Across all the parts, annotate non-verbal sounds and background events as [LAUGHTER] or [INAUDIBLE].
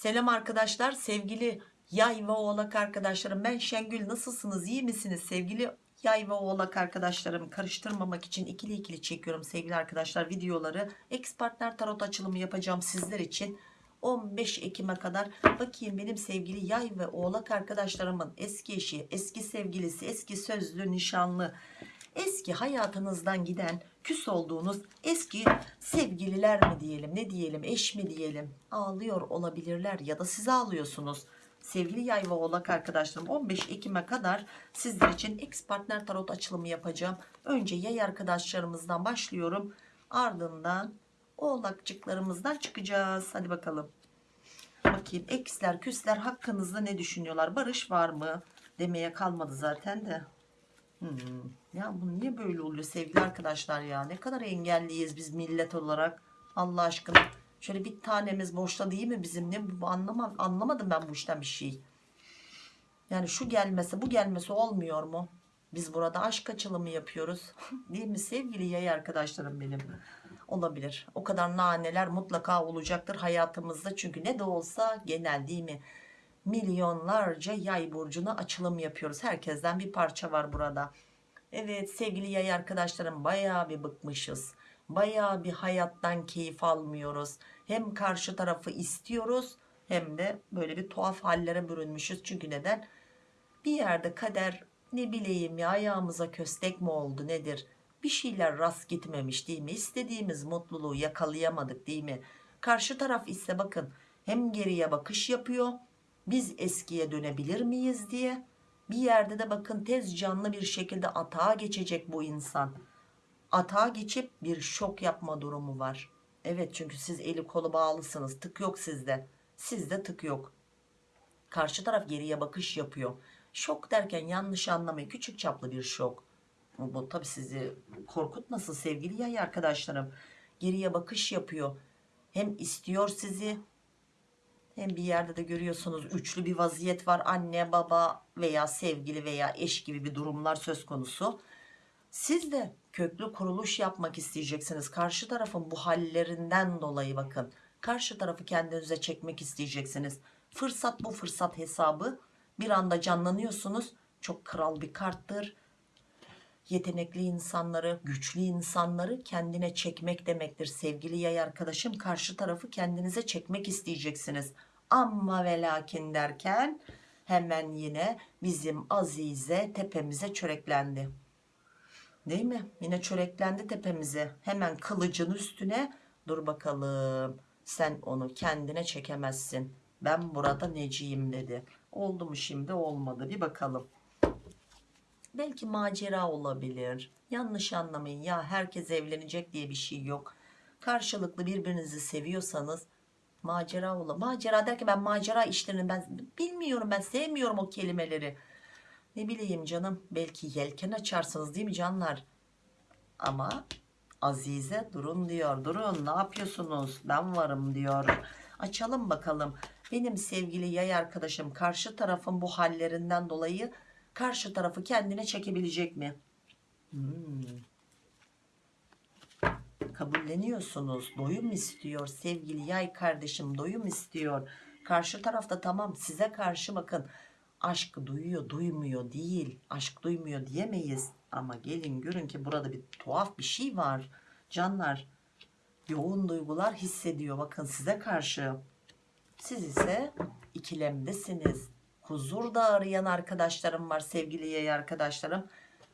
Selam arkadaşlar sevgili yay ve oğlak arkadaşlarım. Ben Şengül nasılsınız iyi misiniz? Sevgili yay ve oğlak arkadaşlarım karıştırmamak için ikili ikili çekiyorum sevgili arkadaşlar videoları. Ex partner tarot açılımı yapacağım sizler için. 15 Ekim'e kadar. Bakayım benim sevgili yay ve oğlak arkadaşlarımın eski eşi eski sevgilisi eski sözlü nişanlı eski hayatınızdan giden küs olduğunuz eski sevgililer mi diyelim ne diyelim eş mi diyelim? Ağlıyor olabilirler ya da siz ağlıyorsunuz. Sevgili yay ve oğlak arkadaşlarım 15 Ekim'e kadar sizler için ex partner tarot açılımı yapacağım. Önce yay arkadaşlarımızdan başlıyorum. Ardından oğlakçıklarımızdan çıkacağız. Hadi bakalım. Bakayım eksler küsler hakkınızda ne düşünüyorlar? Barış var mı? Demeye kalmadı zaten de Hmm. Ya bu niye böyle oluyor sevgili arkadaşlar ya? Ne kadar engelliyiz biz millet olarak. Allah aşkına. Şöyle bir tanemiz boşta değil mi bizim? Ne bu anlamam anlamadım ben bu işten bir şey. Yani şu gelmese bu gelmese olmuyor mu? Biz burada aşk açılımı yapıyoruz. [LAUGHS] değil mi sevgili yay arkadaşlarım benim? Olabilir. O kadar naneler mutlaka olacaktır hayatımızda. Çünkü ne de olsa genel değil mi? Milyonlarca yay burcuna açılım yapıyoruz. Herkesten bir parça var burada. Evet sevgili yay arkadaşlarım bayağı bir bıkmışız. Bayağı bir hayattan keyif almıyoruz. Hem karşı tarafı istiyoruz hem de böyle bir tuhaf hallere bürünmüşüz. Çünkü neden? Bir yerde kader ne bileyim ya ayağımıza köstek mi oldu nedir? Bir şeyler rast gitmemiş değil mi? İstediğimiz mutluluğu yakalayamadık değil mi? Karşı taraf ise bakın hem geriye bakış yapıyor biz eskiye dönebilir miyiz diye. Bir yerde de bakın tez canlı bir şekilde atağa geçecek bu insan. Atağa geçip bir şok yapma durumu var. Evet çünkü siz eli kolu bağlısınız. Tık yok sizde. Sizde tık yok. Karşı taraf geriye bakış yapıyor. Şok derken yanlış anlamayın. Küçük çaplı bir şok. Bu, bu tabi sizi korkutmasın sevgili yay arkadaşlarım. Geriye bakış yapıyor. Hem istiyor sizi hem bir yerde de görüyorsunuz üçlü bir vaziyet var. Anne, baba veya sevgili veya eş gibi bir durumlar söz konusu. Siz de köklü kuruluş yapmak isteyeceksiniz. Karşı tarafın bu hallerinden dolayı bakın. Karşı tarafı kendinize çekmek isteyeceksiniz. Fırsat bu fırsat hesabı. Bir anda canlanıyorsunuz. Çok kral bir karttır. Yetenekli insanları, güçlü insanları kendine çekmek demektir. Sevgili yay arkadaşım karşı tarafı kendinize çekmek isteyeceksiniz amma ve lakin derken hemen yine bizim Azize tepemize çöreklendi. Değil mi? Yine çöreklendi tepemize. Hemen kılıcın üstüne dur bakalım. Sen onu kendine çekemezsin. Ben burada neciyim dedi. Oldu mu şimdi olmadı bir bakalım. Belki macera olabilir. Yanlış anlamayın ya herkes evlenecek diye bir şey yok. Karşılıklı birbirinizi seviyorsanız macera ola macera derken ben macera işlerini ben bilmiyorum ben sevmiyorum o kelimeleri. Ne bileyim canım belki yelken açarsınız değil mi canlar? Ama Azize durun diyor durun ne yapıyorsunuz? Ben varım diyor. Açalım bakalım. Benim sevgili yay arkadaşım karşı tarafın bu hallerinden dolayı karşı tarafı kendine çekebilecek mi? Hmm kabulleniyorsunuz. Doyum istiyor sevgili yay kardeşim doyum istiyor. Karşı tarafta tamam size karşı bakın. Aşk duyuyor duymuyor değil. Aşk duymuyor diyemeyiz. Ama gelin görün ki burada bir tuhaf bir şey var. Canlar yoğun duygular hissediyor. Bakın size karşı. Siz ise ikilemdesiniz. Huzur da arayan arkadaşlarım var sevgili yay arkadaşlarım.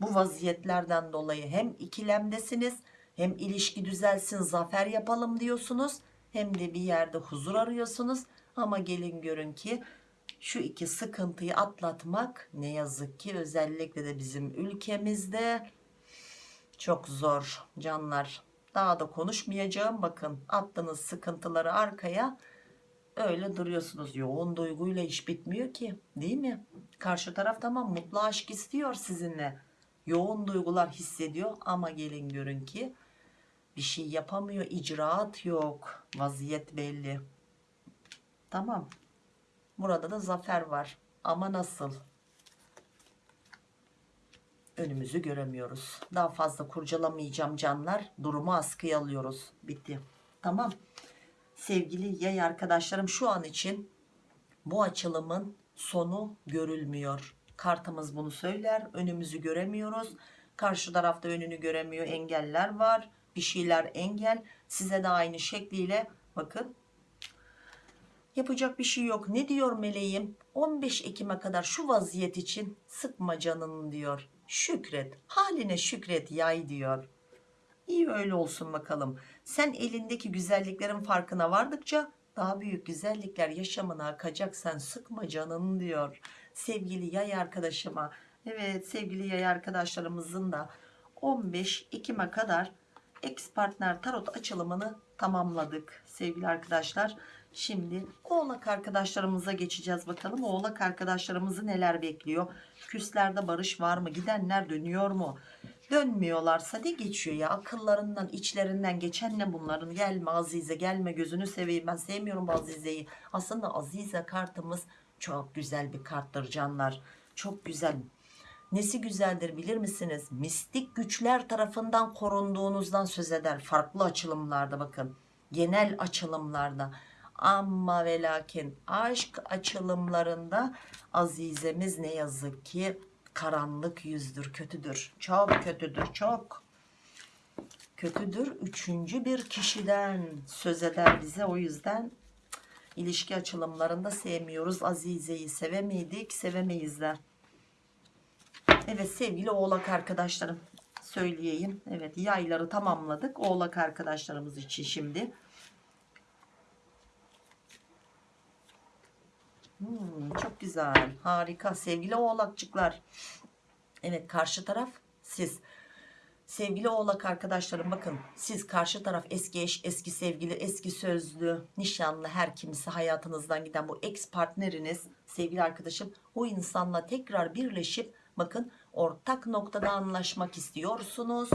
Bu vaziyetlerden dolayı hem ikilemdesiniz hem ilişki düzelsin zafer yapalım diyorsunuz. Hem de bir yerde huzur arıyorsunuz. Ama gelin görün ki şu iki sıkıntıyı atlatmak ne yazık ki özellikle de bizim ülkemizde çok zor canlar. Daha da konuşmayacağım. Bakın attığınız sıkıntıları arkaya öyle duruyorsunuz. Yoğun duyguyla iş bitmiyor ki değil mi? Karşı taraf tamam mutlu aşk istiyor sizinle. Yoğun duygular hissediyor ama gelin görün ki bir şey yapamıyor icraat yok vaziyet belli tamam burada da zafer var ama nasıl önümüzü göremiyoruz daha fazla kurcalamayacağım canlar durumu askıya alıyoruz bitti tamam sevgili yay arkadaşlarım şu an için bu açılımın sonu görülmüyor. Kartımız bunu söyler. Önümüzü göremiyoruz. Karşı tarafta önünü göremiyor. Engeller var. Bir şeyler engel. Size de aynı şekliyle bakın. Yapacak bir şey yok. Ne diyor meleğim? 15 Ekim'e kadar şu vaziyet için sıkma canını diyor. Şükret. Haline şükret yay diyor. İyi öyle olsun bakalım. Sen elindeki güzelliklerin farkına vardıkça daha büyük güzellikler yaşamına akacak sen sıkma canını diyor. Sevgili yay arkadaşıma. Evet sevgili yay arkadaşlarımızın da 15 Ekim'e kadar ex partner tarot açılımını tamamladık sevgili arkadaşlar. Şimdi oğlak arkadaşlarımıza geçeceğiz bakalım. Oğlak arkadaşlarımızı neler bekliyor? Küslerde barış var mı? Gidenler dönüyor mu? Dönmüyorlarsa ne geçiyor ya? Akıllarından, içlerinden geçen ne bunların? Gelme Azize, gelme gözünü seveyim. Ben sevmiyorum Azize'yi. Aslında Azize kartımız çok güzel bir karttır canlar. Çok güzel. Nesi güzeldir bilir misiniz? Mistik güçler tarafından korunduğunuzdan söz eder. Farklı açılımlarda bakın. Genel açılımlarda. Ama ve lakin aşk açılımlarında Azizemiz ne yazık ki karanlık yüzdür, kötüdür. Çok kötüdür, çok kötüdür. Üçüncü bir kişiden söz eder bize. O yüzden ilişki açılımlarında sevmiyoruz. Azize'yi sevemeydik, sevemeyiz de. Evet sevgili oğlak arkadaşlarım söyleyeyim. Evet yayları tamamladık. Oğlak arkadaşlarımız için şimdi. Hmm, çok güzel. Harika. Sevgili oğlakçıklar. Evet karşı taraf siz. Sevgili oğlak arkadaşlarım bakın siz karşı taraf eski eş, eski sevgili, eski sözlü, nişanlı her kimse hayatınızdan giden bu ex partneriniz sevgili arkadaşım o insanla tekrar birleşip bakın ortak noktada anlaşmak istiyorsunuz.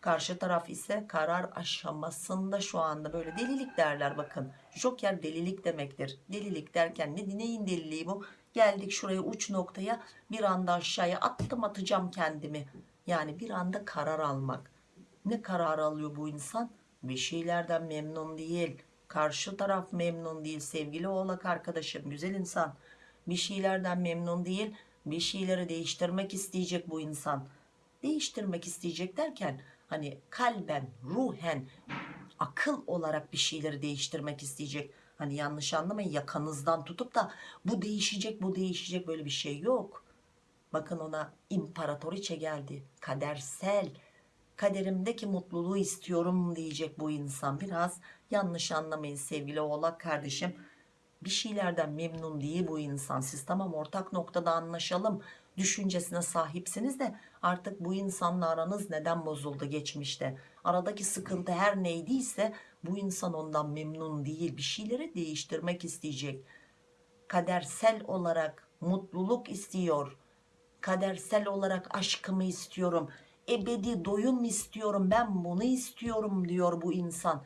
Karşı taraf ise karar aşamasında şu anda böyle delilik derler bakın. Joker delilik demektir. Delilik derken ne neyin deliliği bu? Geldik şuraya uç noktaya bir anda aşağıya attım atacağım kendimi. Yani bir anda karar almak. Ne karar alıyor bu insan? Bir şeylerden memnun değil. Karşı taraf memnun değil sevgili oğlak arkadaşım güzel insan. Bir şeylerden memnun değil. Bir şeyleri değiştirmek isteyecek bu insan. Değiştirmek isteyecek derken hani kalben, ruhen, akıl olarak bir şeyleri değiştirmek isteyecek. Hani yanlış anlamayın yakanızdan tutup da bu değişecek bu değişecek böyle bir şey yok. Bakın ona imparatoriçe geldi. Kadersel. Kaderimdeki mutluluğu istiyorum diyecek bu insan. Biraz yanlış anlamayın sevgili oğlak kardeşim. Bir şeylerden memnun değil bu insan. Siz tamam ortak noktada anlaşalım düşüncesine sahipsiniz de artık bu insanla aranız neden bozuldu geçmişte? Aradaki sıkıntı her neydiyse bu insan ondan memnun değil. Bir şeyleri değiştirmek isteyecek. Kadersel olarak mutluluk istiyor. Kadersel olarak aşkımı istiyorum. Ebedi doyum istiyorum. Ben bunu istiyorum diyor bu insan.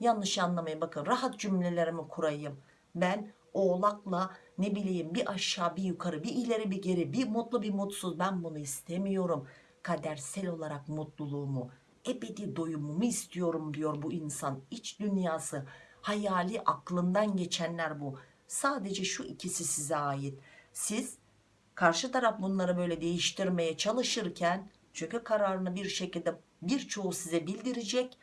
Yanlış anlamayın bakın rahat cümlelerimi kurayım. Ben oğlakla ne bileyim bir aşağı bir yukarı bir ileri bir geri bir mutlu bir mutsuz ben bunu istemiyorum. Kadersel olarak mutluluğumu ebedi doyumumu istiyorum diyor bu insan. İç dünyası hayali aklından geçenler bu. Sadece şu ikisi size ait. Siz karşı taraf bunları böyle değiştirmeye çalışırken çünkü kararını bir şekilde birçoğu size bildirecek.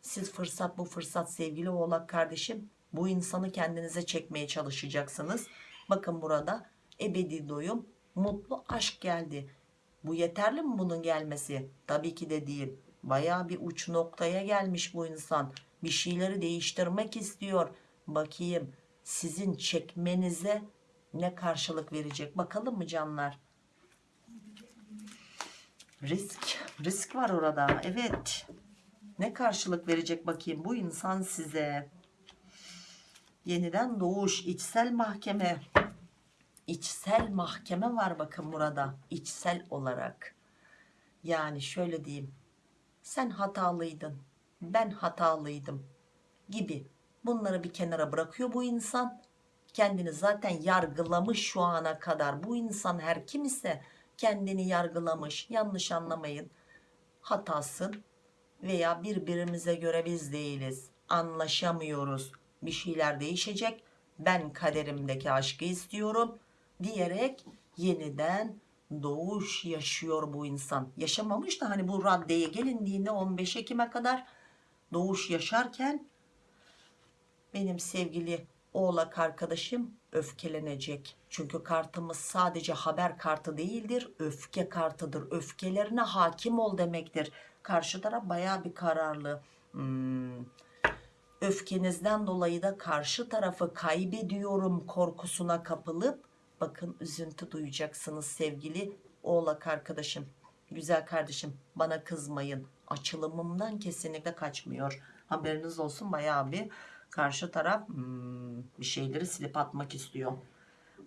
Siz fırsat bu fırsat sevgili oğlak kardeşim bu insanı kendinize çekmeye çalışacaksınız. Bakın burada ebedi doyum, mutlu aşk geldi. Bu yeterli mi bunun gelmesi? Tabii ki de değil. Baya bir uç noktaya gelmiş bu insan. Bir şeyleri değiştirmek istiyor. Bakayım sizin çekmenize ne karşılık verecek? Bakalım mı canlar? Risk. Risk var orada. Evet. Ne karşılık verecek bakayım bu insan size? Yeniden doğuş, içsel mahkeme. İçsel mahkeme var bakın burada. İçsel olarak. Yani şöyle diyeyim. Sen hatalıydın. Ben hatalıydım. Gibi. Bunları bir kenara bırakıyor bu insan. Kendini zaten yargılamış şu ana kadar. Bu insan her kim ise kendini yargılamış. Yanlış anlamayın. Hatasın veya birbirimize göre biz değiliz anlaşamıyoruz bir şeyler değişecek ben kaderimdeki aşkı istiyorum diyerek yeniden doğuş yaşıyor bu insan yaşamamış da hani bu raddeye gelindiğinde 15 Ekim'e kadar doğuş yaşarken benim sevgili oğlak arkadaşım öfkelenecek. Çünkü kartımız sadece haber kartı değildir. Öfke kartıdır. Öfkelerine hakim ol demektir. Karşı taraf baya bir kararlı. Hmm. Öfkenizden dolayı da karşı tarafı kaybediyorum korkusuna kapılıp bakın üzüntü duyacaksınız sevgili oğlak arkadaşım. Güzel kardeşim bana kızmayın. Açılımımdan kesinlikle kaçmıyor. Haberiniz olsun bayağı bir karşı taraf hmm, bir şeyleri silip atmak istiyor.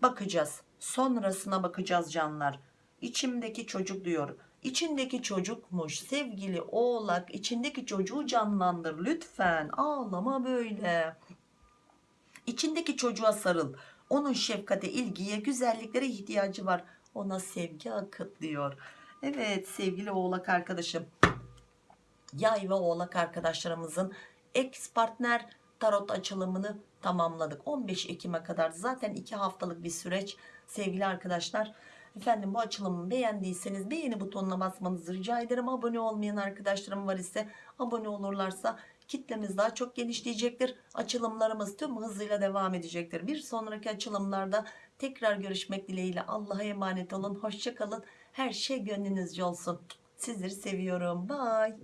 Bakacağız. Sonrasına bakacağız canlar. İçimdeki çocuk diyor. İçindeki çocukmuş sevgili oğlak. içindeki çocuğu canlandır lütfen. Ağlama böyle. İçindeki çocuğa sarıl. Onun şefkate, ilgiye, güzelliklere ihtiyacı var. Ona sevgi akıt diyor. Evet sevgili oğlak arkadaşım. Yay ve oğlak arkadaşlarımızın ex partner tarot açılımını tamamladık. 15 Ekim'e kadar zaten 2 haftalık bir süreç sevgili arkadaşlar. Efendim bu açılımı beğendiyseniz beğeni butonuna basmanızı rica ederim. Abone olmayan arkadaşlarım var ise abone olurlarsa kitlemiz daha çok genişleyecektir. Açılımlarımız tüm hızıyla devam edecektir. Bir sonraki açılımlarda tekrar görüşmek dileğiyle Allah'a emanet olun. Hoşçakalın. Her şey gönlünüzce olsun. Sizleri seviyorum. Bye.